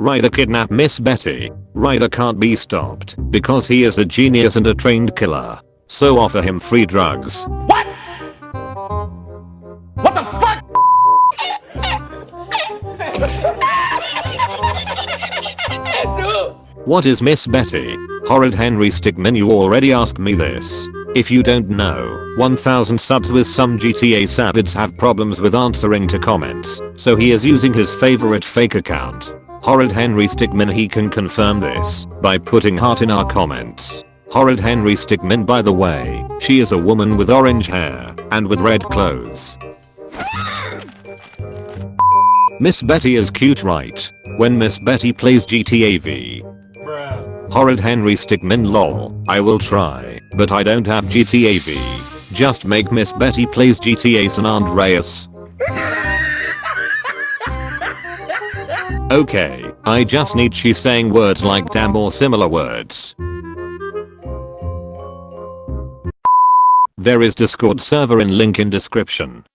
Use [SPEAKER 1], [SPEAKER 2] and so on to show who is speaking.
[SPEAKER 1] Ryder kidnap Miss Betty. Ryder can't be stopped because he is a genius and a trained killer. So offer him free drugs.
[SPEAKER 2] What? What the fuck?
[SPEAKER 1] What is Miss Betty? Horrid Henry Stickmin you already asked me this. If you don't know, 1000 subs with some GTA savids have problems with answering to comments, so he is using his favorite fake account. Horrid Henry Stickmin he can confirm this by putting heart in our comments. Horrid Henry Stickmin by the way, she is a woman with orange hair and with red clothes. Miss Betty is cute right? When Miss Betty plays GTA V. Horrid Henry Stickmin lol, I will try, but I don't have GTA V. Just make Miss Betty plays GTA San Andreas. Okay, I just need she saying words like damn or similar words. There is discord server in link in description.